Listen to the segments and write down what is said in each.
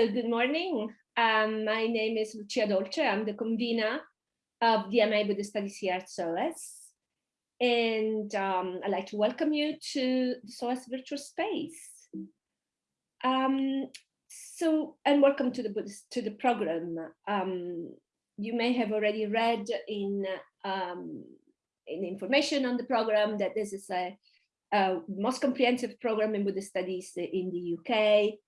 Good morning. Um, my name is Lucia Dolce. I'm the convener of the MA Buddhist Studies here at SOAS. And um, I'd like to welcome you to the SOAS virtual space. Um, so, and welcome to the Buddhist, to the program. Um, you may have already read in, um, in information on the program that this is a, a most comprehensive program in Buddhist studies in the UK.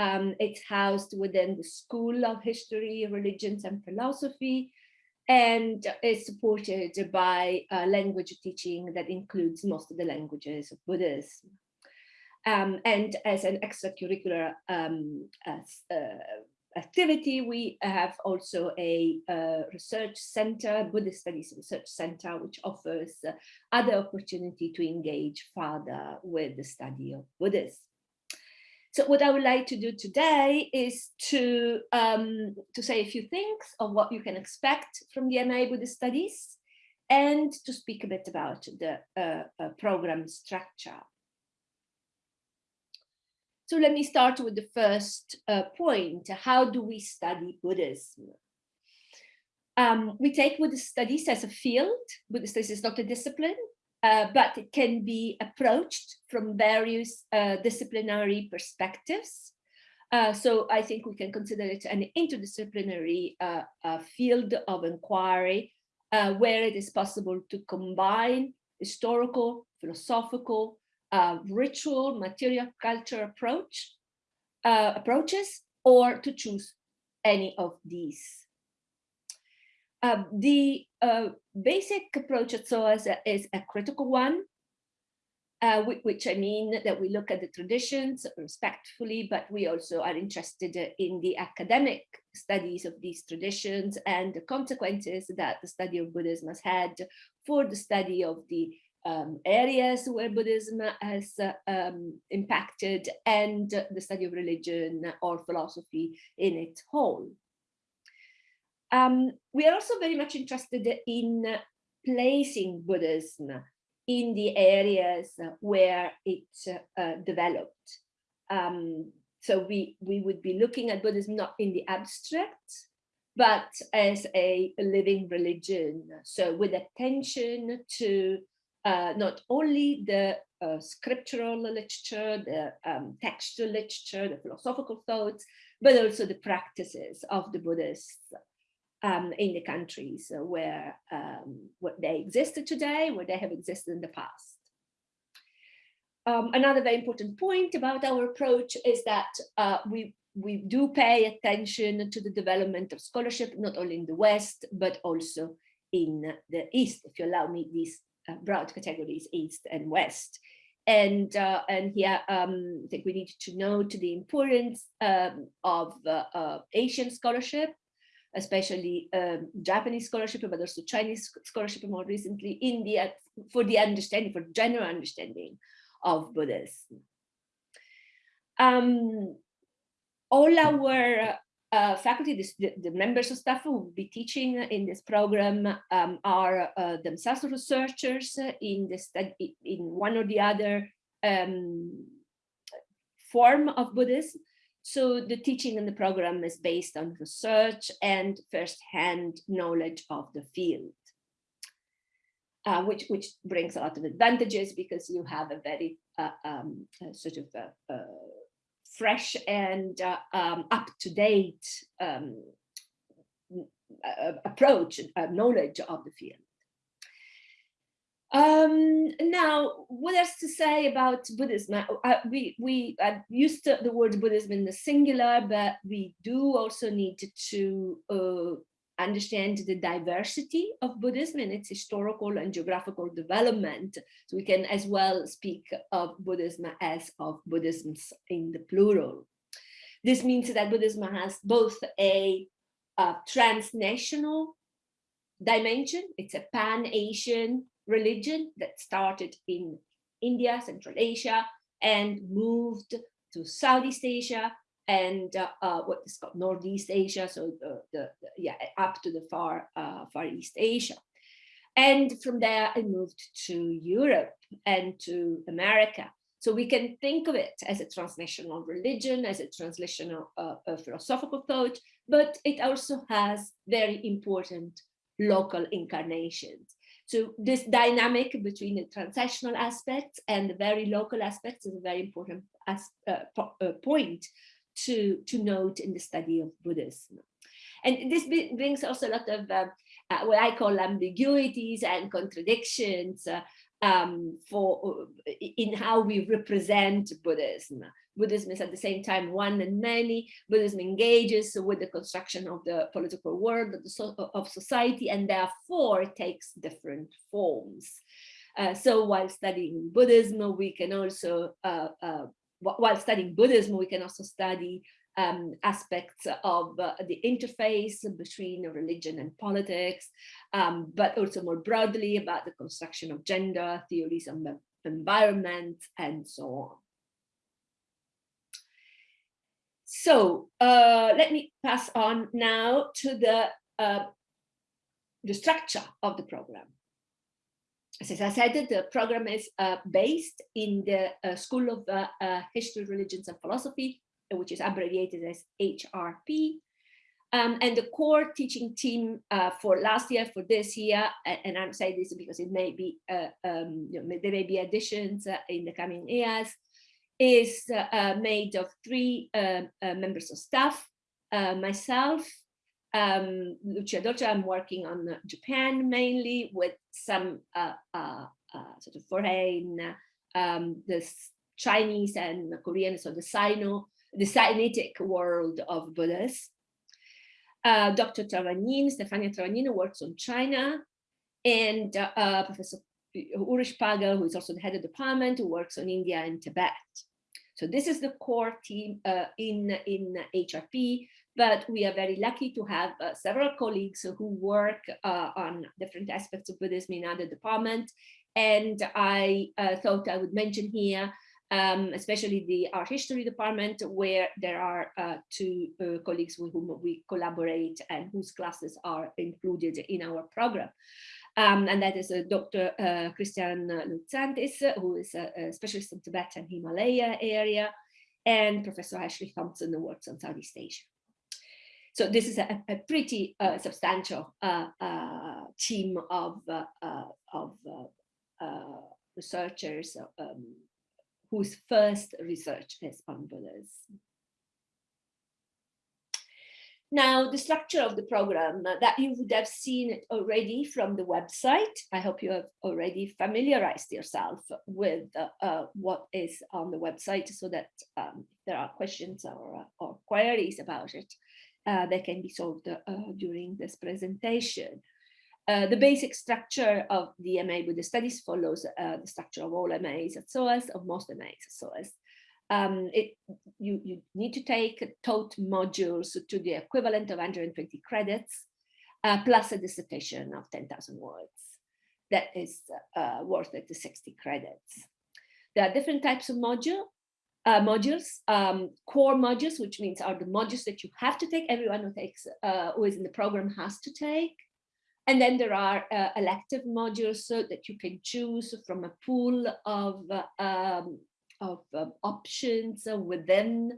Um, it's housed within the School of History, Religions and Philosophy, and is supported by uh, language teaching that includes most of the languages of Buddhism. Um, and as an extracurricular um, as, uh, activity, we have also a uh, research center, Buddhist Studies Research Center, which offers uh, other opportunity to engage further with the study of Buddhism. So what I would like to do today is to, um, to say a few things of what you can expect from the MA Buddhist Studies and to speak a bit about the uh, uh, program structure. So let me start with the first uh, point. How do we study Buddhism? Um, we take Buddhist studies as a field. Buddhist studies is not a discipline. Uh, but it can be approached from various uh, disciplinary perspectives. Uh, so I think we can consider it an interdisciplinary uh, uh, field of inquiry where it is possible to combine historical, philosophical, ritual, material culture approach approaches or to choose any of these. Uh, the uh, basic approach at SOAS is a critical one, uh, which I mean that we look at the traditions respectfully, but we also are interested in the academic studies of these traditions and the consequences that the study of Buddhism has had for the study of the um, areas where Buddhism has uh, um, impacted and the study of religion or philosophy in its whole. Um, we are also very much interested in placing Buddhism in the areas where it uh, developed. Um, so we, we would be looking at Buddhism not in the abstract, but as a living religion. So with attention to uh, not only the uh, scriptural literature, the um, textual literature, the philosophical thoughts, but also the practices of the Buddhists um, in the countries where, um, where they existed today, where they have existed in the past. Um, another very important point about our approach is that uh, we we do pay attention to the development of scholarship, not only in the West, but also in the East, if you allow me these uh, broad categories, East and West. And, uh, and here um, I think we need to note the importance um, of uh, Asian scholarship especially um, Japanese scholarship, but also Chinese scholarship more recently, India, for the understanding, for general understanding of Buddhism. Um, all our uh, faculty, this, the, the, members of staff who will be teaching in this program um, are uh, themselves researchers in the study, in one or the other um, form of Buddhism. So the teaching in the program is based on research and first-hand knowledge of the field, uh, which, which brings a lot of advantages because you have a very uh, um, sort of fresh and uh, um, up-to-date um, approach, knowledge of the field. Um, now, what else to say about Buddhism? Uh, we we uh, used the word Buddhism in the singular, but we do also need to uh, understand the diversity of Buddhism and its historical and geographical development. So we can as well speak of Buddhism as of Buddhisms in the plural. This means that Buddhism has both a, a transnational dimension, it's a pan-Asian religion that started in India, Central Asia, and moved to Southeast Asia and uh, uh, what is called Northeast Asia, so the, the, the yeah, up to the far uh, Far East Asia. And from there, I moved to Europe and to America. So we can think of it as a transnational religion, as a translational uh, philosophical thought, but it also has very important local incarnations. So this dynamic between the transactional aspects and the very local aspects is a very important as, uh, po uh, point to, to note in the study of Buddhism. And this brings also a lot of uh, uh, what I call ambiguities and contradictions uh, um, for uh, in how we represent Buddhism. Buddhism is at the same time one and many. Buddhism engages with the construction of the political world of, so of society and therefore it takes different forms. Uh, so while studying Buddhism, we can also, uh, uh, while studying Buddhism, we can also study um, aspects of uh, the interface between religion and politics, um, but also more broadly about the construction of gender, theories the environment, and so on. So uh, let me pass on now to the, uh, the structure of the program. As I said, the program is uh, based in the uh, School of uh, uh, History, Religions and Philosophy which is abbreviated as HRP. Um, and the core teaching team for last year, for this year, and I'm saying this because it may be, um, you know, there may be additions in the coming years, is uh, uh, made of three um, uh, members of staff, myself, um, Lucia Dolce, I'm working on Japan mainly with some sort of foreign, um, the Chinese and Korean, so the Sino the Sinitic world of Buddhists. Uh, Dr. Travagnin, Stefania Travagnin works on China, and uh, Professor Ulrich Pagel, who is also the head of the department, who works on India and Tibet. So this is the core team uh, in, in HRP, but we are very lucky to have uh, several colleagues who work uh, on different aspects of Buddhism in other departments. And I thought I would mention here um, especially the art history department, where there are uh, two uh, colleagues with whom we collaborate and whose classes are included in our program. Um, and that is uh, Dr. Uh, Christian Luczanits, who is a, a, specialist in Tibet and Himalaya area, and Professor Ashley Thompson, who works on Southeast Asia. So this is a, a pretty uh, substantial uh, team of, of researchers um, whose first research is on Buddhism. Now, the structure of the program uh, that you would have seen already from the website. I hope you have already familiarized yourself with uh, uh, what is on the website so that um, if there are questions or, uh, or queries about it, uh, they can be solved during this presentation. The basic structure of the MA Buddhist Studies follows the structure of all MAs at SOAS, of most MAs at SOAS. Um, it, you, you need to take taught modules to the equivalent of 120 credits, uh, plus a dissertation of 10,000 words. That is uh, worth it to 60 credits. There are different types of module, uh, modules, um, core modules, which means are the modules that you have to take, everyone who takes, uh, who is in the program has to take. And then there are uh, elective modules so that you can choose from a pool of, um, of um, options within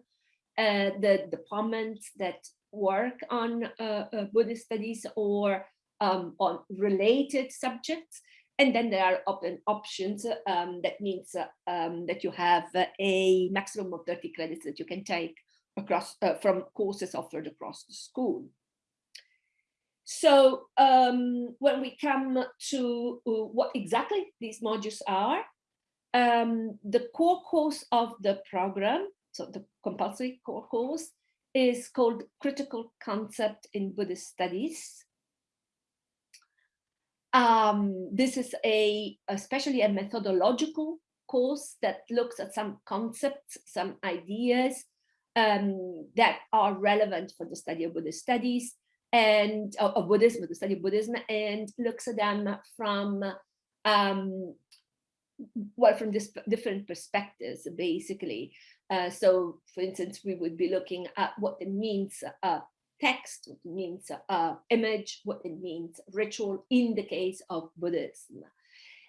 uh, the departments that work on uh, uh, Buddhist studies or um, on related subjects. And then there are open options. Um, that means um, that you have a maximum of 30 credits that you can take across from courses offered across the school. So um, when we come to what exactly these modules are, um, the core course of the program, so the compulsory core course, is called Critical Concept in Buddhist Studies. Um, this is a especially a methodological course that looks at some concepts, some ideas um, that are relevant for the study of Buddhist studies and of Buddhism, the study of Buddhism, and looks at them from um, well, from this different perspectives, basically. Uh, so, for instance, we would be looking at what it means uh, text, what it means uh, image, what it means ritual in the case of Buddhism.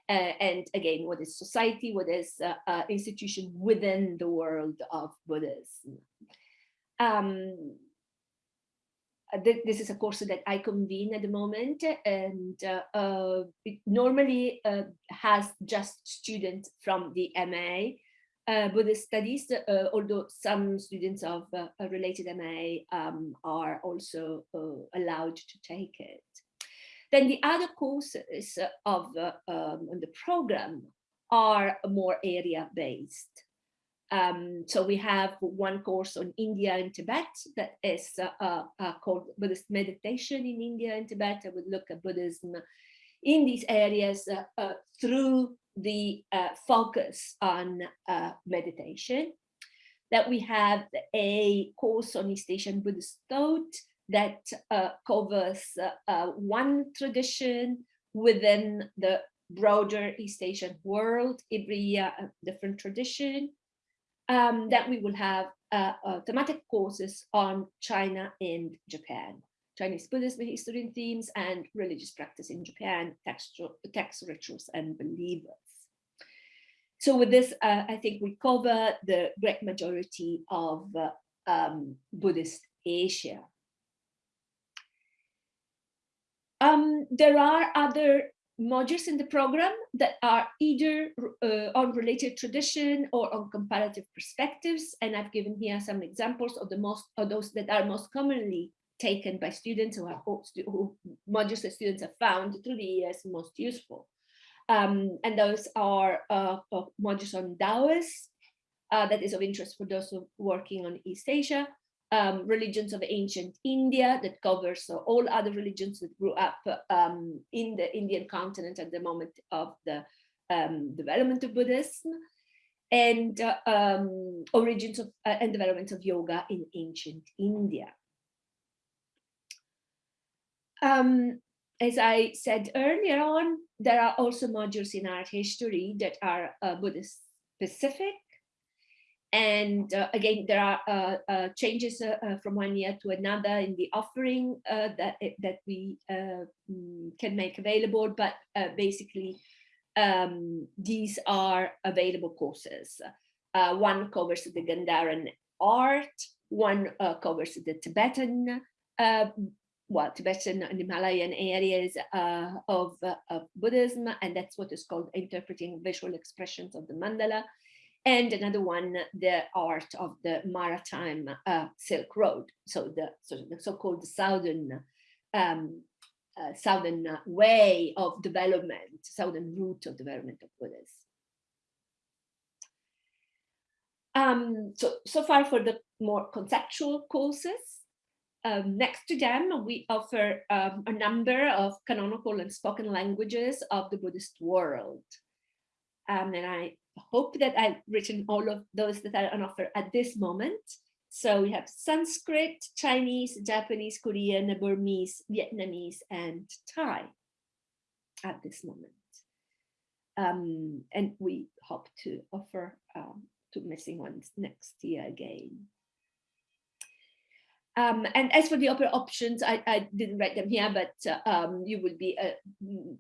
uh, and again, what is society, what is uh, uh, institution within the world of Buddhism. Um, uh, this is a course that I convene at the moment and uh, uh, it normally uh, has just students from the MA uh, Buddhist studies, uh, although some students of a related MA um, are also allowed to take it. Then the other courses of um, the program are more area based. Um, so we have one course on India and Tibet that is uh, uh, uh, called Buddhist meditation in India and Tibet. I would look at Buddhism in these areas uh, uh, through the uh, focus on meditation. That we have a course on East Asian Buddhist thought that covers one tradition within the broader East Asian world, every different tradition um, that we will have uh, uh, thematic courses on China and Japan, Chinese Buddhism, history and themes, and religious practice in Japan, text, text rituals and believers. So with this, uh, I think we cover the great majority of uh, um, Buddhist Asia. Um, there are other modules in the program that are either uh, on related tradition or on comparative perspectives. And I've given here some examples of the most of those that are most commonly taken by students who have who modules that students have found through the years most useful. Um, and those are uh, modules on Taoist, uh, that is of interest for those working on East Asia, um, religions of ancient India that covers uh, all other religions that grew up um, in the Indian continent at the moment of the um, development of Buddhism and uh, um, origins of uh, and development of yoga in ancient India. Um, as I said earlier on, there are also modules in art history that are uh, Buddhist specific and uh, again, there are uh, uh, changes uh, uh, from one year to another in the offering uh, that that we mm, can make available. But basically, um, these are available courses. one covers the Gandharan art. One covers the Tibetan, well, Tibetan and Himalayan areas of, of Buddhism, and that's what is called interpreting visual expressions of the mandala and another one, the art of the maritime uh, Silk Road. So the so-called southern um, uh, southern way of development, southern route of development of Buddhism. Um, so, so far for the more conceptual courses. Um, next to them, we offer um, a number of canonical and spoken languages of the Buddhist world. Um, and I hope that I've written all of those that are on offer at this moment. So we have Sanskrit, Chinese, Japanese, Korean, Burmese, Vietnamese, and Thai at this moment. Um, and we hope to offer um, two missing ones next year again. Um, and as for the other options, I, I, didn't write them here, but uh, um, you will be uh,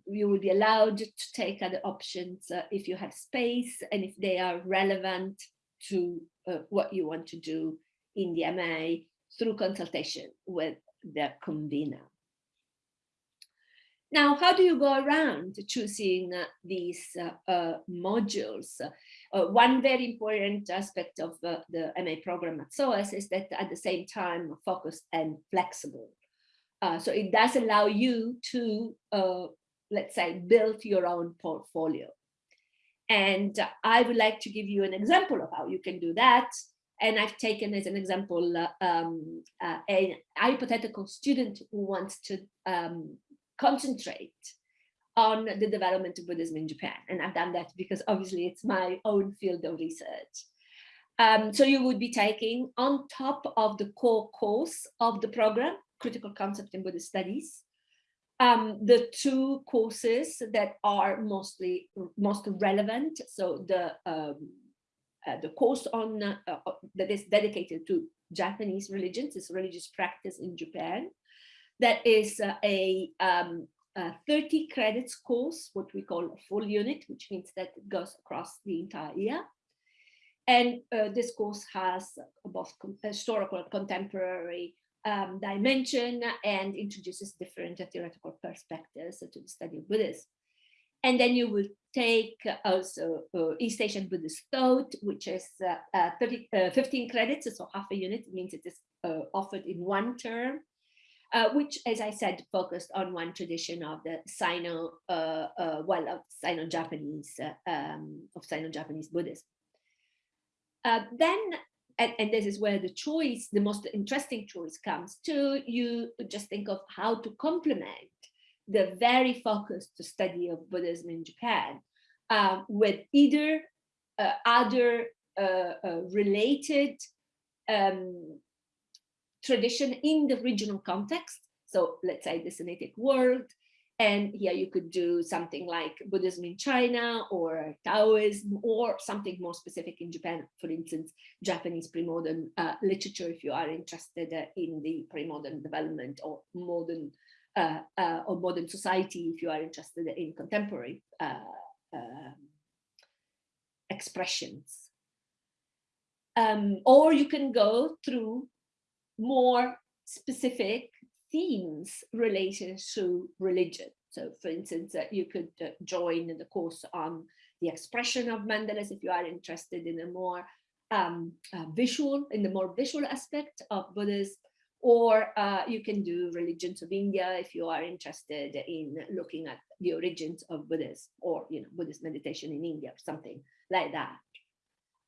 you will be allowed to take other options uh, if you have space and if they are relevant to uh, what you want to do in the MA through consultation with the convener. Now, how do you go around choosing uh, these uh, uh, modules? Uh, one very important aspect of uh, the MA program at SOAS is that at the same time focused and flexible. Uh, so it does allow you to, let's say, build your own portfolio. And I would like to give you an example of how you can do that. And I've taken as an example um, a hypothetical student who wants to um, concentrate on the development of Buddhism in Japan. And I've done that because obviously it's my own field of research. Um, so you would be taking on top of the core course of the program, Critical Concept in Buddhist Studies, um, the two courses that are mostly most relevant. So the um, uh, the course on uh, uh, that is dedicated to Japanese religions, is religious practice in Japan, that is a um, a 30 credits course, what we call a full unit, which means that it goes across the entire year. And uh, this course has both historical and contemporary um, dimension and introduces different theoretical perspectives to the study of Buddhism. And then you will take also uh, East Asian Buddhist thought, which is uh, uh, 30, uh, 15 credits, so half a unit, means it is uh, offered in one term, uh, which, as I said, focused on one tradition of the Sino, well, of Sino-Japanese, um, of Sino-Japanese Buddhism. then and, and, this is where the choice, the most interesting choice comes to, you just think of how to complement the very focused study of Buddhism in Japan uh, with either uh, other uh, uh, related um, tradition in the regional context. So let's say the Sinitic world, and here you could do something like Buddhism in China or Taoism or something more specific in Japan, for instance, Japanese pre-modern uh, literature, if you are interested uh, in the pre-modern development or modern uh, uh, or modern society, if you are interested in contemporary uh, um, expressions. Um, or you can go through more specific themes related to religion. So for instance, uh, you could uh, join the course on the expression of mandalas if you are interested in a more um, uh, visual, in the more visual aspect of Buddhism, or uh, you can do religions of India if you are interested in looking at the origins of Buddhism or you know Buddhist meditation in India or something like that.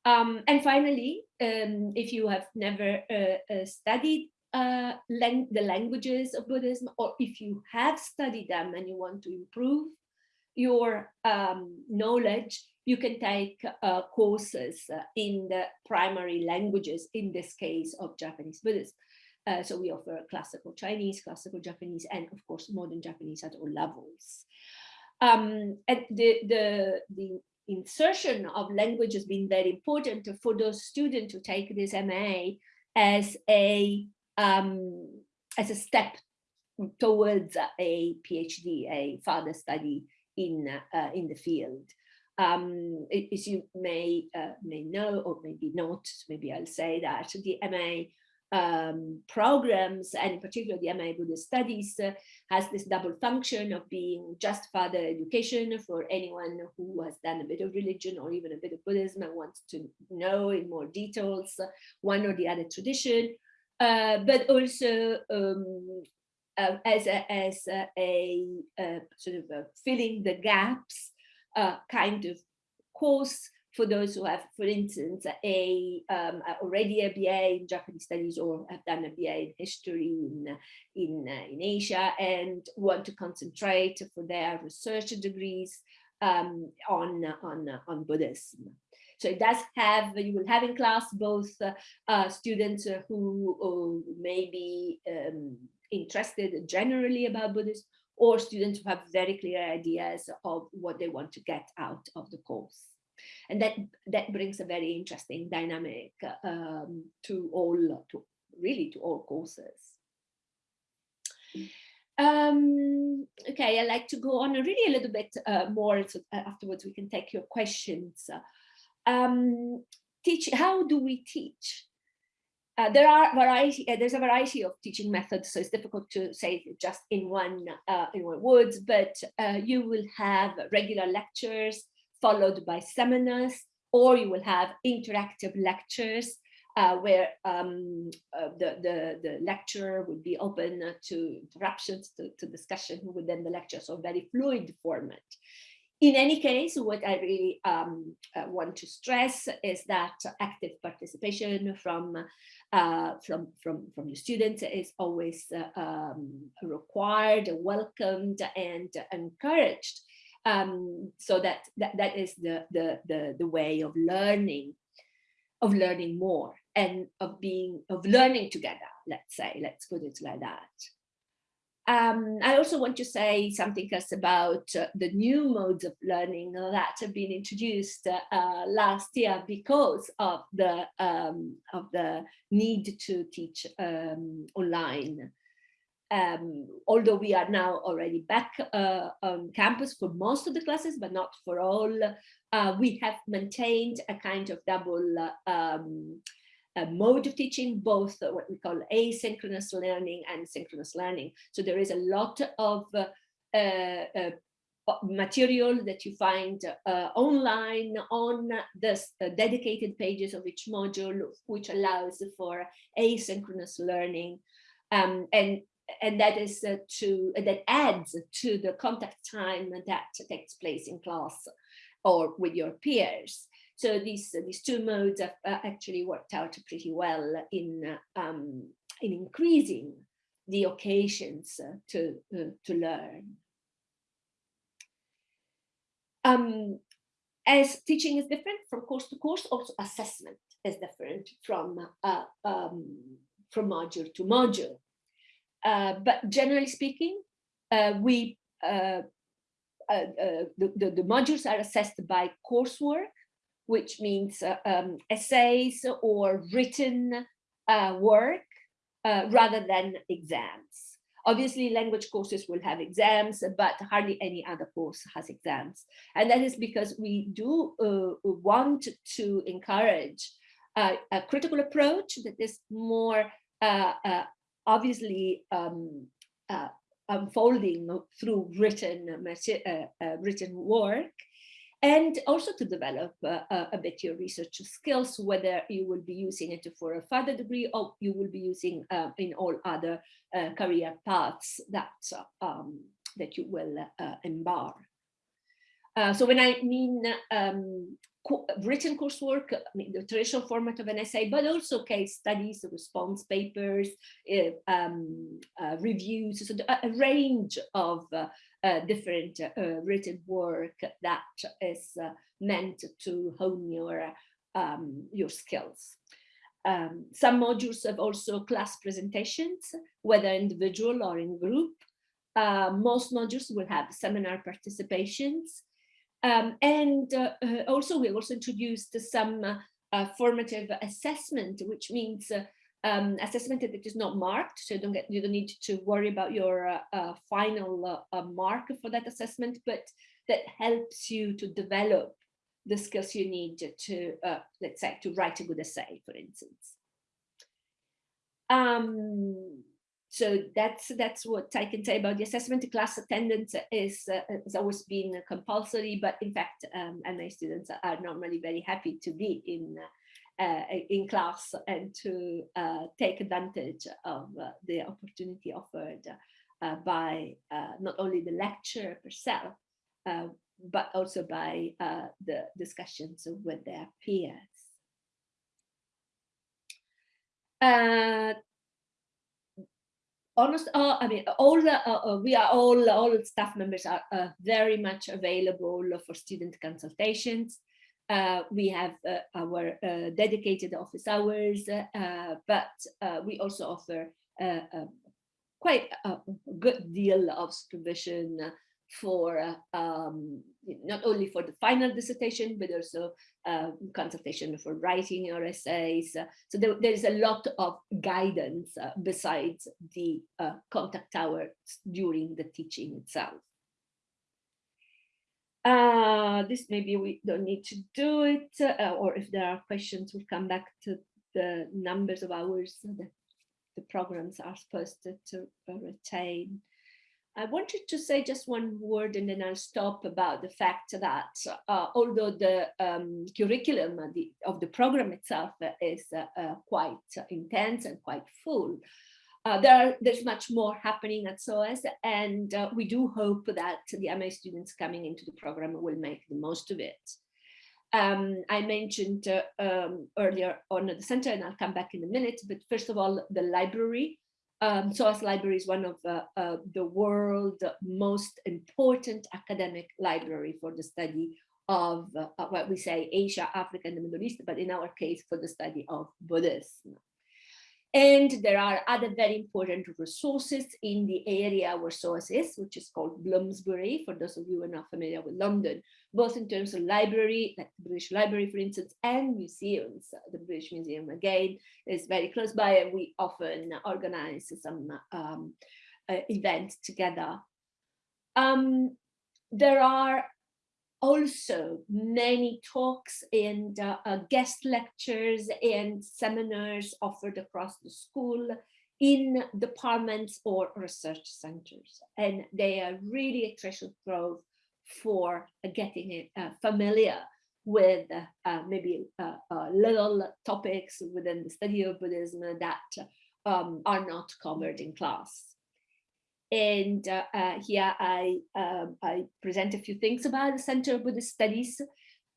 Um, and finally, um, if you have never uh, uh, studied uh, the languages of Buddhism, or if you have studied them and you want to improve your um, knowledge, you can take uh, courses uh, in the primary languages, in this case of Japanese Buddhism. Uh, so we offer classical Chinese, classical Japanese, and of course, modern Japanese at all levels. Um, and the, the, the insertion of language has been very important for those students to take this MA as a um, as a step towards a PhD, a further study in uh, in the field. Um, as you may uh, may know or maybe not, maybe I'll say that the MA um, programs and in particular the MA Buddhist Studies uh, has this double function of being just further education for anyone who has done a bit of religion or even a bit of Buddhism and wants to know in more details uh, one or the other tradition, uh, but also um, uh, as a, as a, a, a sort of filling the gaps uh, kind of course for those who have, for instance, a um, already a BA in Japanese studies or have done a BA in history in in, uh, in Asia and want to concentrate for their research degrees um, on on on Buddhism. So it does have, you will have in class both uh, uh, students who may be um, interested generally about Buddhism or students who have very clear ideas of what they want to get out of the course. And that, that brings a very interesting dynamic um, to all, to really to all courses. Um, okay, I'd like to go on really a little bit uh, more, so uh, afterwards we can take your questions um, teach, how do we teach? Uh, there are variety, uh, there's a variety of teaching methods, so it's difficult to say just in one, uh, in one words, but uh, you will have regular lectures followed by seminars, or you will have interactive lectures uh, where um, uh, the, the, the lecturer would be open to interruptions, to, to discussion within the lecture, so very fluid format. In any case, what I really um, uh, want to stress is that active participation from uh, from from from the students is always uh, um, required, welcomed, and encouraged. Um, so that, that that is the, the the the way of learning, of learning more and of being of learning together. Let's say, let's put it like that. Um, I also want to say something else about uh, the new modes of learning that have been introduced uh, last year because of the um, of the need to teach um, online. Um, although we are now already back uh, on campus for most of the classes, but not for all, uh, we have maintained a kind of double um, mode of teaching, both what we call asynchronous learning and synchronous learning. So there is a lot of uh, uh, material that you find uh, online on the uh, dedicated pages of each module, which allows for asynchronous learning. Um, and and that is uh, to that adds to the contact time that takes place in class or with your peers. So these these two modes have uh, actually worked out pretty well in um, in increasing the occasions to uh, to learn. Um, as teaching is different from course to course, also assessment is different from uh, um, from module to module. Uh, but generally speaking, uh, we uh, the, the, the, modules are assessed by coursework, which means um, essays or written work rather than exams. Obviously, language courses will have exams, but hardly any other course has exams. And that is because we do uh, want to encourage uh, a critical approach that is more uh obviously um, uh, unfolding through written, uh, written work and also to develop uh, a bit your research skills, whether you will be using it for a further degree or you will be using uh, in all other uh, career paths that, um, that you will uh, embark. Uh, so when I mean um, written coursework, I mean the traditional format of an essay, but also case studies, response papers, uh, um, uh, reviews, so a, range of uh, uh, different uh, written work that is meant to hone your, um, your skills. Um, some modules have also class presentations, whether individual or in group. Uh, most modules will have seminar participations. Um, and uh, uh, also we also introduced some formative assessment, which means um, assessment that is not marked, so you don't get you don't need to worry about your uh, uh, final uh, mark for that assessment, but that helps you to develop the skills you need to, uh, let's say, to write a good essay, for instance. Um, so that's that's what I can say about the assessment. The class attendance is uh, has always been compulsory, but in fact, um, MA students are normally very happy to be in uh, in class and to uh, take advantage of uh, the opportunity offered uh, by uh, not only the lecture herself, uh, but also by the discussions with their peers. Honest, I mean, all the, we are all, all staff members are very much available for student consultations. Uh, we have uh, our uh, dedicated office hours, uh, but uh, we also offer uh, quite a good deal of supervision for um, not only for the final dissertation, but also consultation for writing your essays. so there, there is a lot of guidance besides the contact hours during the teaching itself. Uh, this maybe we don't need to do it, uh, or if there are questions, we'll come back to the numbers of hours that the programs are supposed to, to retain. I wanted to say just one word and then I'll stop about the fact that uh, although the um, curriculum of the, of the, program itself is uh, uh, quite intense and quite full, uh, there, there's much more happening at SOAS and uh, we do hope that the MA students coming into the program will make the most of it. Um, I mentioned uh, um, earlier on the center and I'll come back in a minute, but first of all, the library. Um, SOAS Library is one of uh, uh, the world's most important academic library for the study of uh, what we say Asia, Africa, and the Middle East, but in our case for the study of Buddhism. And there are other very important resources in the area where SOAS is, which is called Bloomsbury, for those of you who are not familiar with London, both in terms of library, like the British Library, for instance, and museums. The British Museum, again, is very close by, and we often organize some um, uh, event together. Um, there are also many talks and uh, uh, guest lectures and seminars offered across the school in departments or research centers. And they are really a treasure trove for getting uh, familiar with uh, maybe uh, uh, little topics within the study of Buddhism that um, are not covered in class. And uh, uh, here I, um, I present a few things about the Center of Buddhist Studies,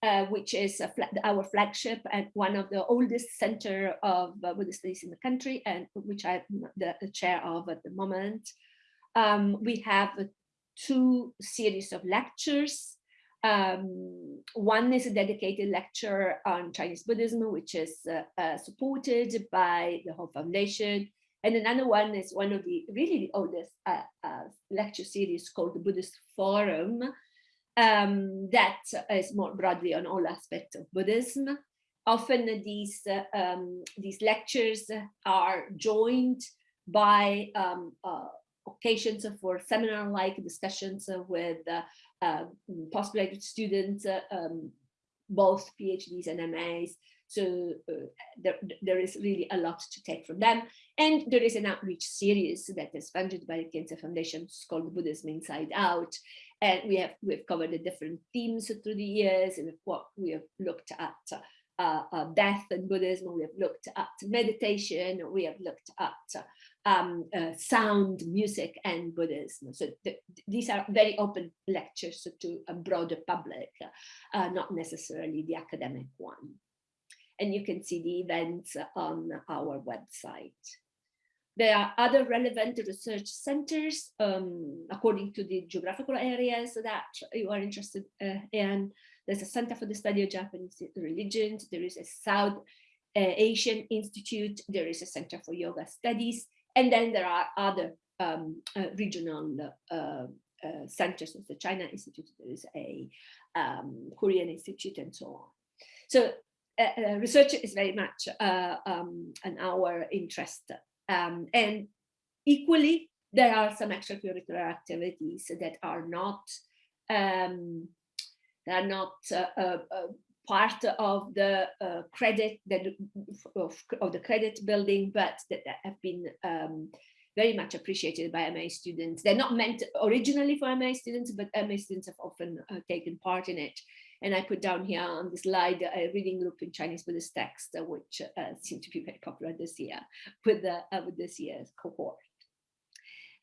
uh, which is our flagship and one of the oldest center of uh, Buddhist studies in the country, and which I'm the, the chair of at the moment. Um, we have two series of lectures. Um, one is a dedicated lecture on Chinese Buddhism, which is uh, uh, supported by the Ho Foundation and another one is one of the really the oldest uh, uh, lecture series called the Buddhist Forum um, that is more broadly on all aspects of Buddhism. Often these, um, these lectures are joined by um, uh, occasions for seminar-like discussions with uh, uh, postgraduate students, um, both PhDs and MAs, so uh, there, there is really a lot to take from them. And there is an outreach series that is funded by the Khyentse Foundation. It's called Buddhism Inside Out. And we have we've covered the different themes through the years. And what we have looked at uh, uh, death and Buddhism, we have looked at meditation, we have looked at um, uh, sound, music, and Buddhism. So th these are very open lectures to a broader public, uh, not necessarily the academic one and you can see the events on our website. There are other relevant research centers um, according to the geographical areas that you are interested uh, in. There's a Center for the Study of Japanese Religions. There is a South uh, Asian Institute. There is a Center for Yoga Studies. And then there are other um, uh, regional uh, uh, centers. There's the China Institute. There is a um, Korean Institute and so on. So uh, uh, research is very much uh, um, an our interest. Um, and equally, there are some extracurricular activities that are not um, are not uh, uh, part of the credit that of, of, the credit building, but that, that have been um, very much appreciated by MA students. They're not meant originally for MA students, but MA students have often taken part in it. And I put down here on the slide a reading group in Chinese Buddhist text, uh, which uh, seemed to be very popular this year with, the, uh, with this year's cohort.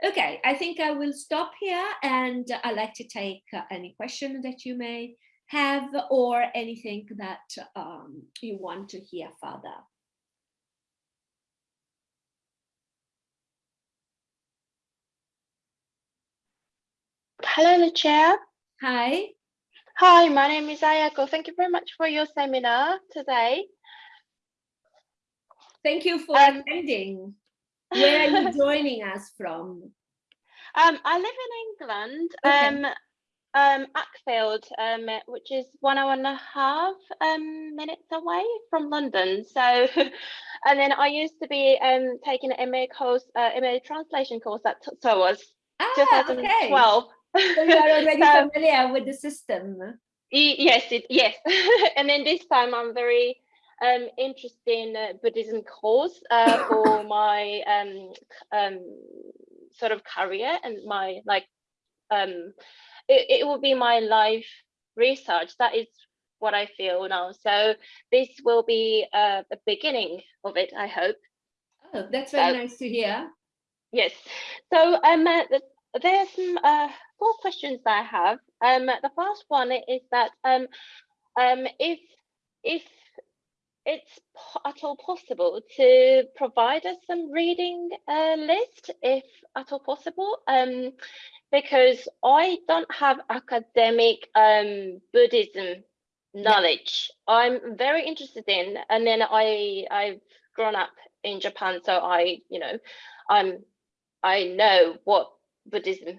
Okay, I think I will stop here and I'd like to take uh, any question that you may have or anything that um, you want to hear further. Hello, Lucia. Hi. Hi, my name is Ayako. Thank you very much for your seminar today. Thank you for um, attending. Where are you joining us from? Um, I live in England, okay. um, um, Ackfield, um, which is one hour and a half um, minutes away from London. So, and then I used to be um, taking an MA course, uh, MA translation course at SOAS, ah, 2012. Okay so you are already so, familiar with the system. Yes, it, yes. and then this time I'm very um, interested in uh, Buddhism course uh, for my um, um, sort of career and my like um, it, it will be my life research. That is what I feel now. So this will be uh, the beginning of it, I hope. Oh, that's very so, nice to hear. Yes. So um, uh, the, there's some uh, four questions that I have. Um, the first one is that um, um, if if it's at all possible to provide us some reading uh, list, if at all possible, um, because I don't have academic um, Buddhism knowledge. Yeah. I'm very interested in, and then I I've grown up in Japan, so I you know I'm I know what Buddhism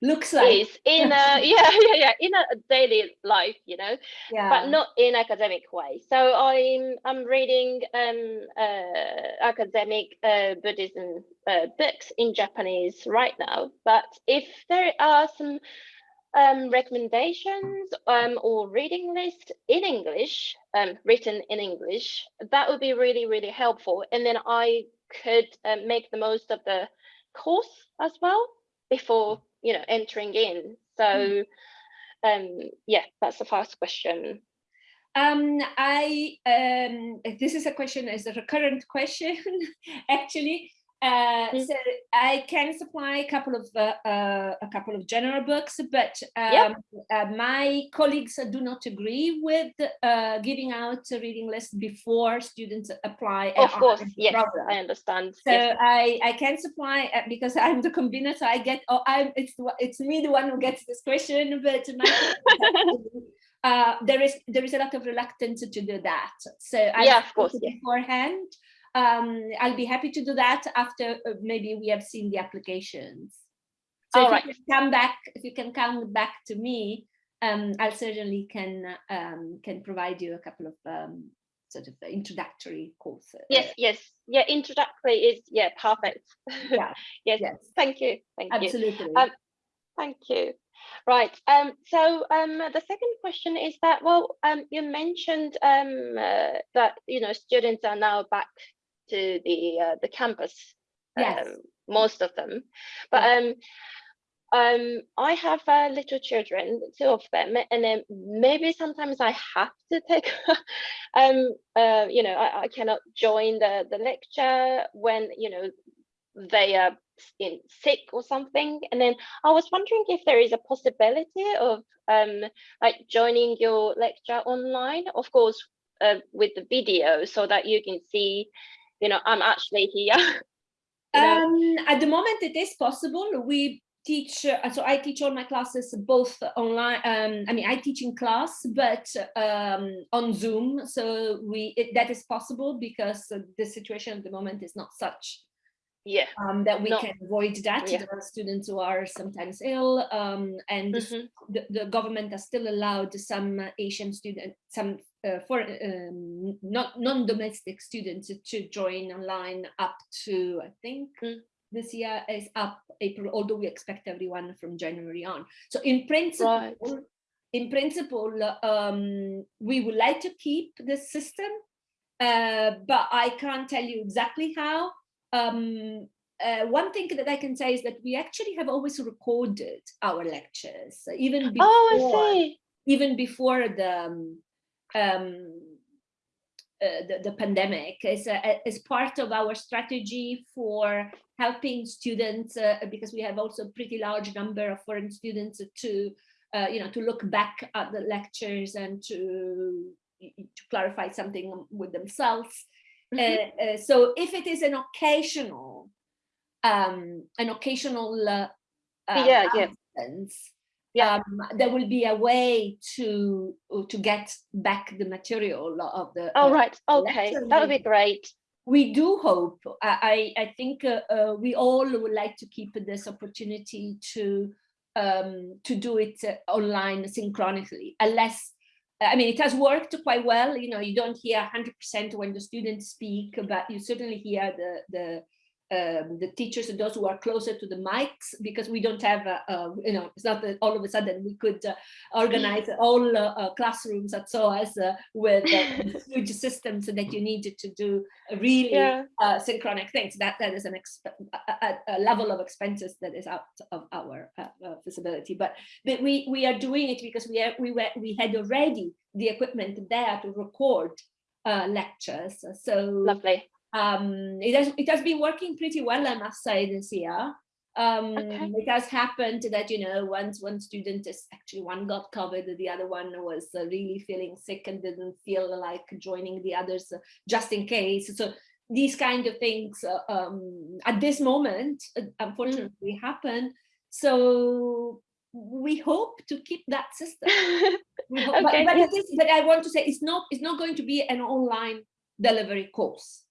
looks like. Is in a yeah yeah yeah in a daily life you know yeah. but not in academic way. So i'm i'm reading um uh, academic uh, buddhism uh, books in japanese right now. But if there are some um, recommendations um, or reading list in English, um, written in English, that would be really, really helpful. And then I could uh, make the most of the course as well before you know entering in. So um yeah that's the first question. Um i um this is a question is a recurrent question actually uh, mm. so I can supply a couple of uh, uh, a couple of general books, but um, yep. Uh, my colleagues do not agree with uh, giving out a reading list before students apply. Of course, yes, program. I understand. So yes. I I can supply uh, because I'm the convener, so I get oh I'm it's it's me the one who gets this question, but my there is there is a lot of reluctance to do that. So I yeah, of course, beforehand um, I'll be happy to do that after uh, maybe we have seen the applications. So All if right. you can come back, if you can come back to me, um, I'll certainly can um, can provide you a couple of um, sort of introductory courses. Yes, yes, yeah. Introductory is yeah, perfect. Yeah. yes. yes. Thank you. Thank Absolutely. you. Absolutely. Um, thank you. Right. Um, so um, the second question is that well, um, you mentioned um, uh, that you know students are now back to the uh, the campus. Yes. Um, most of them, but um, um, I have uh, little children, two of them, and then maybe sometimes I have to take, um, uh, you know, I, I cannot join the the lecture when you know they are in sick or something and then i was wondering if there is a possibility of um like joining your lecture online of course uh, with the video so that you can see you know, I'm actually here. um, at the moment, it is possible. We teach, uh, so I teach all my classes both online. Um, I mean, I teach in class, but um, on Zoom. So we it, that is possible because the situation at the moment is not such yeah um, that we no. can avoid that yeah. there are students who are sometimes ill um, and mm -hmm. the, the government has still allowed some asian students some uh, for um, not non-domestic students to join online up to I think mm. this year is up April, although we expect everyone from January on. So in principle, right. in principle, um, we would like to keep this system, uh, but I can't tell you exactly how. Um, uh, one thing that I can say is that we actually have always recorded our lectures, even before, oh, even before the um, uh, the, the, pandemic is, is part of our strategy for helping students uh, because we have also a pretty large number of foreign students to uh, you know to look back at the lectures and to to clarify something with themselves mm -hmm. so if it is an occasional um an occasional uh, yeah, yeah yeah. Um, there will be a way to to get back the material of the oh right okay that would be great we do hope i i think uh, uh, we all would like to keep this opportunity to um, to do it uh, online synchronously unless I mean, it has worked quite well. You know, you don't hear 100% when the students speak, but you certainly hear the the um, the teachers and those who are closer to the mics because we don't have, a, a, you know, it's not that all of a sudden we could uh, organize all uh, uh, classrooms at SOAS uh, with uh, huge systems that you needed to do really yeah. Uh, synchronic things. That that is an a, a, level of expenses that is out of our feasibility. But but we we are doing it because we are, we were we had already the equipment there to record lectures. So lovely um, it has it has been working pretty well, I must say, this year. Um, okay. It has happened that you know once one student is actually one got COVID, the other one was uh, really feeling sick and didn't feel like joining the others uh, just in case. So these kind of things uh, um, at this moment, uh, unfortunately, mm. happen. So we hope to keep that system. okay, but, but, but I want to say it's not it's not going to be an online delivery course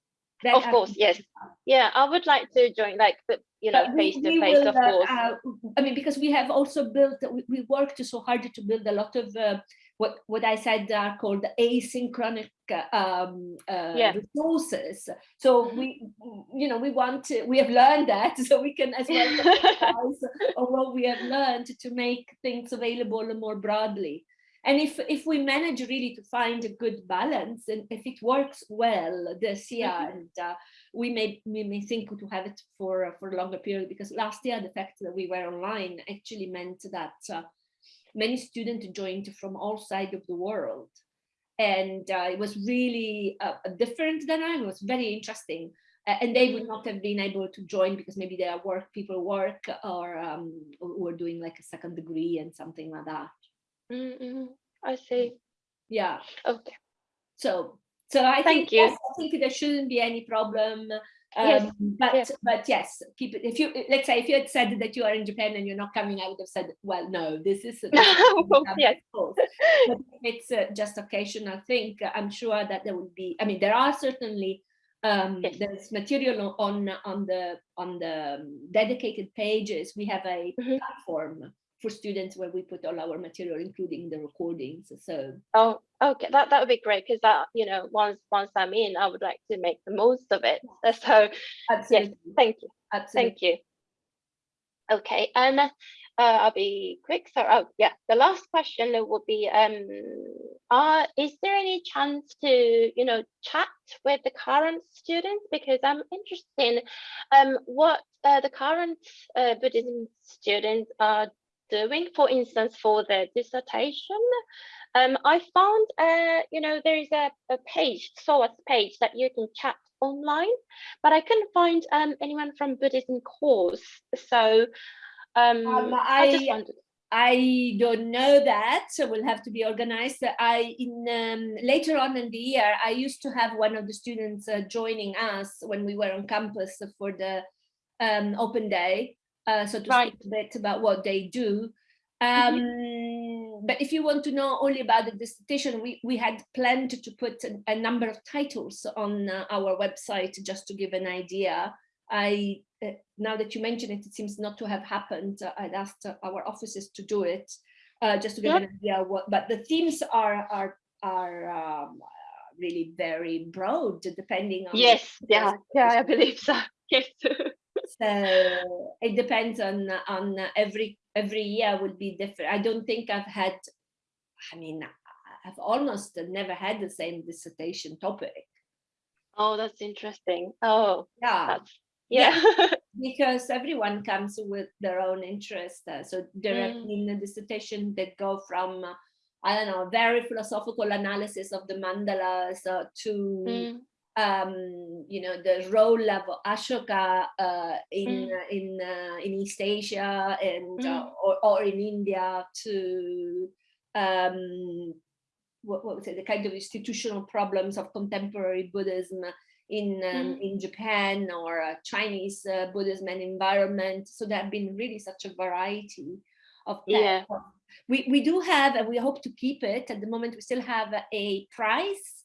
That Of course, yes. Yeah, I would like to join, like, the- you know, face to face, will, of uh, course. uh, I mean, because we have also built, we, we worked so hard to build a lot of uh, what what I said are called asynchronous uh, um, uh, Yeah. resources. So we, you know, we want to, we have learned that, so we can as well on what we have learned to make things available more broadly. And if if we manage really to find a good balance, and if it works well this year, Mhm. and uh, we may we may think to have it for uh, for a longer period because last year the fact that we were online actually meant that uh, many students joined from all sides of the world. And uh, it was really uh, different than I was very interesting. And they would not have been able to join because maybe their work people work or um, were doing like a second degree and something like that Mm, mm, I see. yeah Okay. so so I Thank think you. yes, I think there shouldn't be any problem. Um, Yes, but yes. but yes, keep it. If you let's say if you had said that you are in Japan and you're not coming, I would have said, well, no, this is. this is Of course, yes. course. But if it's uh, just occasional thing. I'm sure that there will be. I mean, there are certainly. Um, Yes. There's material on on the on the um, dedicated pages. We have a Mhm. platform for students where we put all our material, including the recordings. So Oh, okay. That that would be great because that, you know, once once I'm in, I would like to make the most of it. So absolutely, thank you. absolutely. Thank you. Okay, and uh, I'll be quick. So, oh yeah, the last question will be: um, uh, is there any chance to you know chat with the current students because I'm interested in um what uh, the current uh, Buddhism students are doing. For instance, for the dissertation. Um, I found, uh, you know, there is a, a page, SOAS page that you can chat online, but I couldn't find um, anyone from Buddhism course. So um, Um, I, just I- wondered. I don't know that, so we'll have to be organized. I in um, later on in the year, I used to have one of the students uh, joining us when we were on campus for the um, open day, uh, so to Right. speak a bit about what they do. Um, But if you want to know only about the dissertation, we we had planned to put a, a number of titles on uh, our website just to give an idea. I uh, now that you mention it, it seems not to have happened. Uh, I'd asked uh, our offices to do it, uh, just to give Yeah. an idea what. But the themes are are are um, really very broad, depending on. Yes, yeah, yeah, I believe so. Yes. So it depends on on every every year will be different. I don't think I've had. I mean, I've almost never had the same dissertation topic. oh, that's interesting. Oh, Yeah. that's yeah. because everyone comes with their own interest. uh, so there have Mm. been a dissertation that go from, uh, I don't know, very philosophical analysis of the mandalas uh, to, Mm, um, you know, the role of Ashoka uh, in Mm. uh, in uh, in East Asia and uh, Mm. or, or in India to um, what, what was it, the kind of institutional problems of contemporary Buddhism in um, Mm. in Japan or uh, Chinese uh, Buddhism and environment. So there have been really such a variety of that. Yeah. We we do have, and we hope to keep it. At the moment, we still have a prize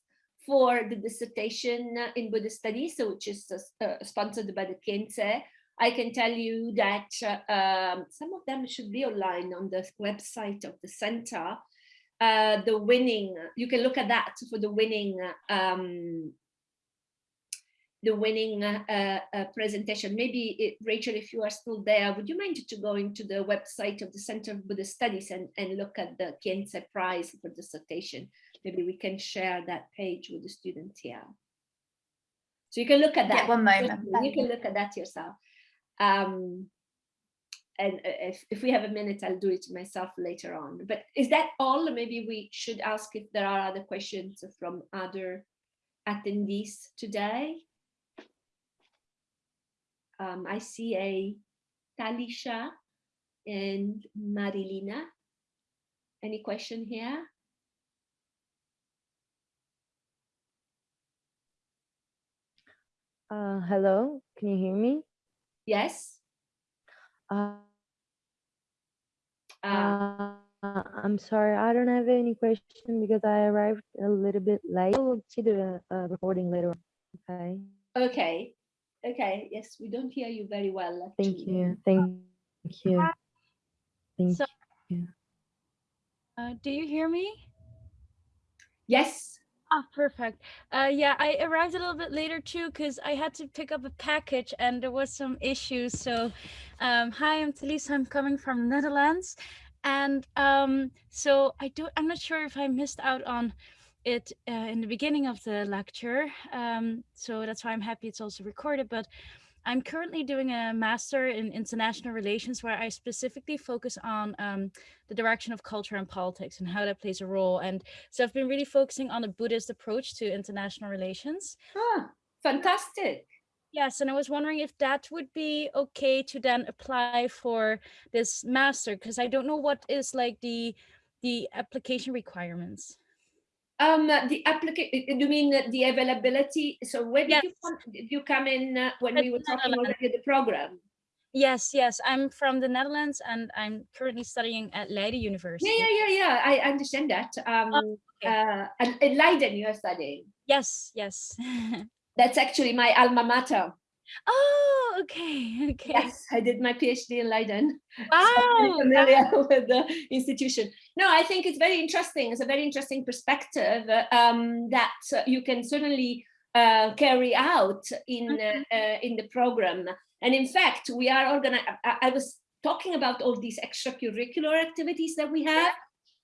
for the dissertation in Buddhist studies, so which is uh, uh, sponsored by the Khyentse. I can tell you that uh, um, some of them should be online on the website of the center. Uh, the winning, you can look at that for the winning um, the winning uh, uh, presentation. Maybe it, Rachel, if you are still there, would you mind to go into the website of the Center of Buddhist Studies and, and look at the Khyentse Prize for dissertation? Maybe we can share that page with the students here. So you can look at that. Yeah, one moment. You can look at that yourself. Um, and uh, if, if we have a minute, I'll do it myself later on. But is that all? Maybe we should ask if there are other questions from other attendees today. Um, I see a Talisha and Marilina. Any question here? Uh, hello, can you hear me? Yes. Uh, Uh, uh, I'm sorry, I don't have any question because I arrived a little bit late. I'll see the uh, recording later. on, Okay. Okay. Okay. Yes, we don't hear you very well. Thank you. Thank you. Thank So- you. Uh, do you hear me? Yes. Ah, perfect. Uh, yeah, I arrived a little bit later too because I had to pick up a package and there was some issues. So, um, hi, I'm Talisa. I'm coming from Netherlands, and um, so I do. I'm not sure if I missed out on it uh, in the beginning of the lecture. Um, so that's why I'm happy it's also recorded. But I'm currently doing a master in international relations where I specifically focus on um, the direction of culture and politics and how that plays a role. And so I've been really focusing on the Buddhist approach to international relations. Ah, fantastic. Yes, and I was wondering if that would be okay to then apply for this master because I don't know what is like the the application requirements. Um, the application, you mean the availability? So when did you come, did you come in uh, when At we were talking already the program? Yes, yes, I'm from the Netherlands and I'm currently studying at Leiden University. Yeah, yeah, yeah, yeah. I understand that. Um, okay. uh, and in Leiden you are studying. Yes, yes. That's actually my alma mater. Oh, okay, okay. Yes, I did my PhD in Leiden. so I'm Wow, very familiar with the institution. No, I think it's very interesting. It's a very interesting perspective um, that you can certainly uh, carry out in uh, uh, in the program. And in fact, we are organizing. I, I was talking about all these extracurricular activities that we have.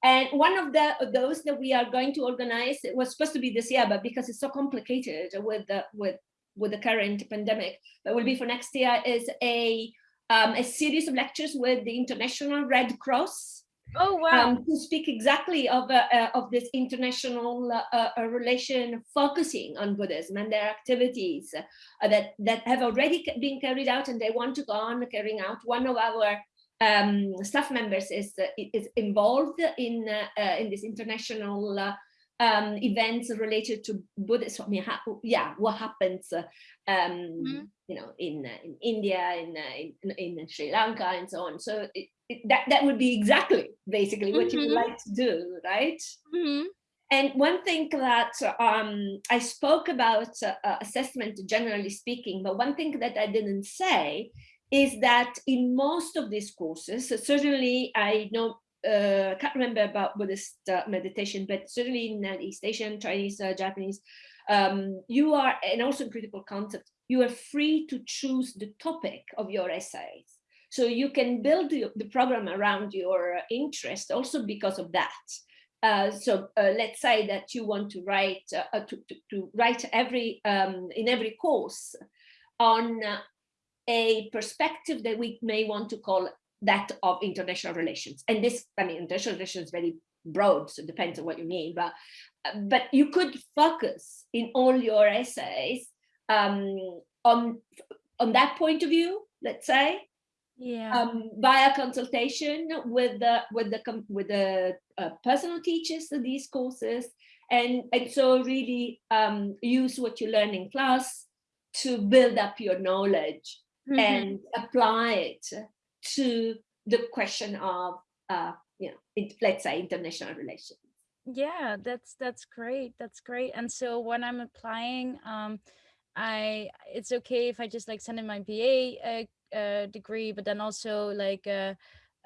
And one of the those that we are going to organize it was supposed to be this year, but because it's so complicated with the with with the current pandemic, but will be for next year is a um, a series of lectures with the International Red Cross oh wow. um, to speak exactly of uh, uh, of this international uh, uh, relation focusing on Buddhism and their activities uh, that that have already been carried out and they want to go on carrying out. One of our um, staff members is uh, is involved in uh, uh, in this international uh, um, events related to Buddhism. I mean, yeah, what happens, uh, um, Mhm. you know, in uh, in India, in, uh, in in Sri Lanka, and so on. So it, it, that that would be exactly basically what you would Mhm. like to do, right? Mhm. And one thing that um, I spoke about uh, assessment, generally speaking, but one thing that I didn't say is that in most of these courses, certainly I know, uh, can't remember about Buddhist uh, meditation, but certainly in East Asian, Chinese, uh, Japanese, um, you are, and also in critical concept, you are free to choose the topic of your essays. So you can build the, the program around your interest also because of that. Uh, so uh, let's say that you want to write uh, to, to, to write every um, in every course on uh, a perspective that we may want to call that of international relations. And this, I mean, international relations is very broad, so it depends on what you mean. But uh, but you could focus in all your essays um, on on that point of view. Let's say Yeah. um, via consultation with the with the with the uh, personal teachers of these courses, and and so really um, use what you learn in class to build up your knowledge Mhm. and apply it to the question of uh, you know it, let's say international relations. yeah that's that's great that's great and so when i'm applying um i it's okay if i just like send in my ba uh, uh, degree but then also like a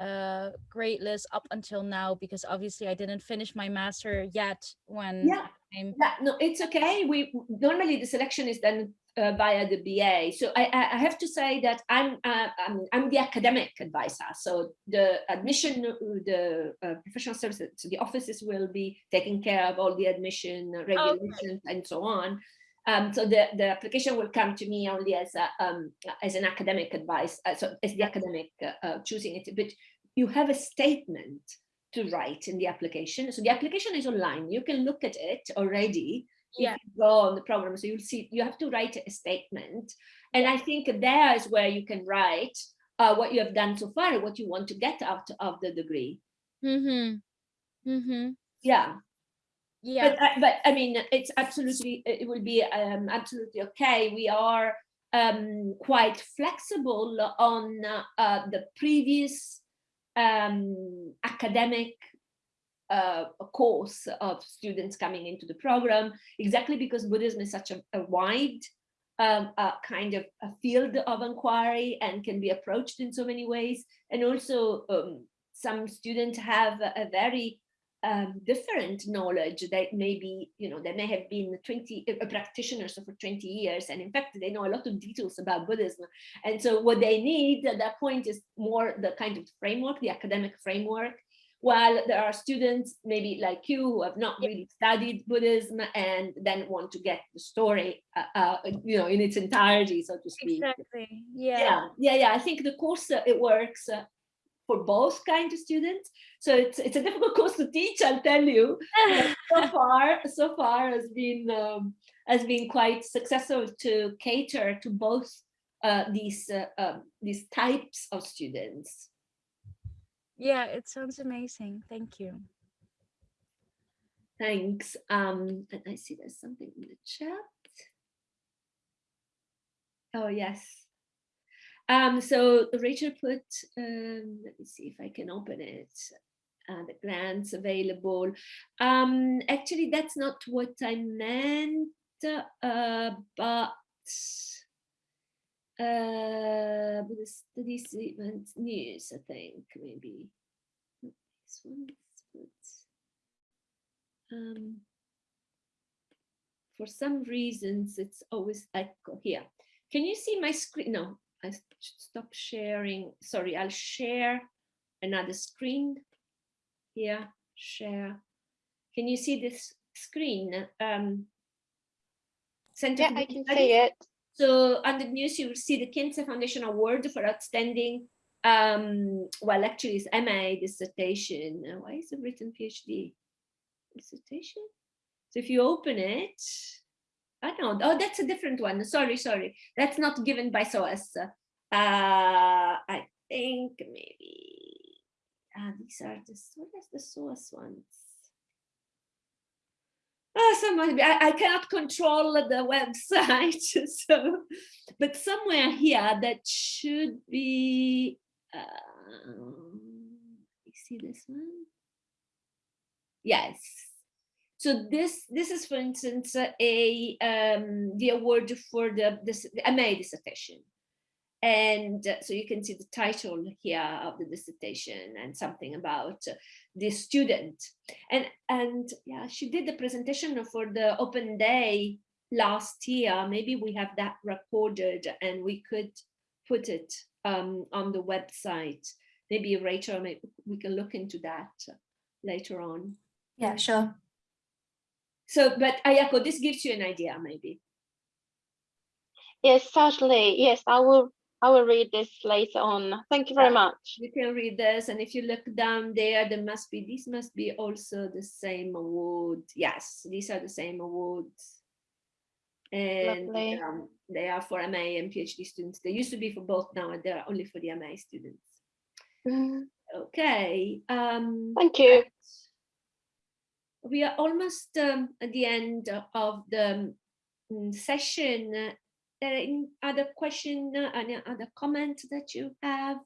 uh, uh, grade list up until now because obviously i didn't finish my master yet when Yeah. I'm, Yeah, no, it's okay. We normally the selection is done uh, via the BA. So I, I have to say that I'm uh, I'm, I'm the academic advisor. So the admission, uh, the uh, professional services, so the offices will be taking care of all the admission regulations and so on. Um, so the, the application will come to me only as a, um, as an academic advice, uh, so as the academic uh, uh, choosing it. But you have a statement to write in the application. So the application is online. You can look at it already. Yeah. Go on the program, so you'll see you have to write a statement, and I think there is where you can write uh, what you have done so far, what you want to get out of the degree. mm-hmm mm-hmm Yeah, yeah but I- but I mean, it's absolutely it will be um, absolutely okay. We are um, quite flexible on uh, uh, the previous um, academic uh, course of students coming into the program, exactly because Buddhism is such a, a wide um, a kind of a field of inquiry and can be approached in so many ways. And also um, some students have a, a very um, different knowledge that maybe, you know, they may have been 20 uh, practitioners for 20 years. And in fact, they know a lot of details about Buddhism. And so what they need at that point is more the kind of framework, the academic framework, while there are students maybe like you who have not really studied Buddhism and then want to get the story, uh, uh, you know, in its entirety, so to speak. Exactly. Yeah. Yeah, yeah, yeah. I think the course, uh, it works uh, for both kinds of students. So it's it's a difficult course to teach, I'll tell you. So far, so far has been um, has been quite successful to cater to both uh, these uh, um, these types of students. Yeah, it sounds amazing. Thank you. Thanks. Um, and I see there's something in the chat. Oh yes. Um, so Rachel put, um, let me see if I can open it. Uh, the grants available. Um, actually, that's not what I meant, uh, but uh, the studies event news, I think, maybe. Not This one, but um, for some reasons, it's always echo here. Can you see my screen? No, I should stop sharing. Sorry, I'll share another screen here. Share. Can you see this screen? Um, Center Yeah, I can see it. So on the news, you will see the Khyentse Foundation Award for outstanding, um, well, actually it's MA dissertation. Uh, Why is it written PhD dissertation? So if you open it, I don't know. Oh, that's a different one. Sorry, sorry. That's not given by SOAS. Uh, I think maybe ah, these are the what is the SOAS ones? Oh, someone, I, I cannot control the website, so, but somewhere here that should be, um, you see this one? Yes. So this, this is, for instance, a, um, the award for the, this, the MA dissertation. And uh, so you can see the title here of the dissertation and something about uh, the student. And, and yeah, she did the presentation for the open day last year. Maybe we have that recorded and we could put it um, on the website. Maybe Rachel, maybe we can look into that later on. Yeah, sure. So, but Ayako, this gives you an idea, maybe. Yes, certainly. Yes, I will. I will read this later on. Thank you very Yeah. much. You can read this, and if you look down there, there must be, this must be also the same award. Yes, these are the same awards. And um, they are for MA and PhD students. They used to be for both now, and they're only for the MA students. Mm, Okay. Um, Thank you. we are almost um, at the end of the um, session. Any other question, uh, any other comment that you have?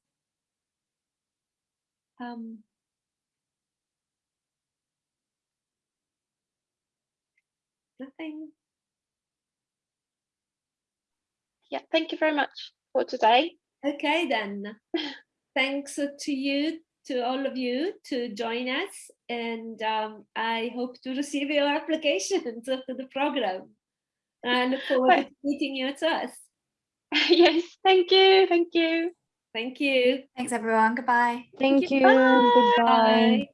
Um, nothing. Yeah, thank you very much for today. Okay, then. Thanks to you, to all of you, to join us, and um, I hope to receive your applications to the program. I look forward to meeting you at us. yes, thank you. Thank you. Thank you. Thanks, everyone. Goodbye. Thank you. you. Bye. Goodbye. Bye.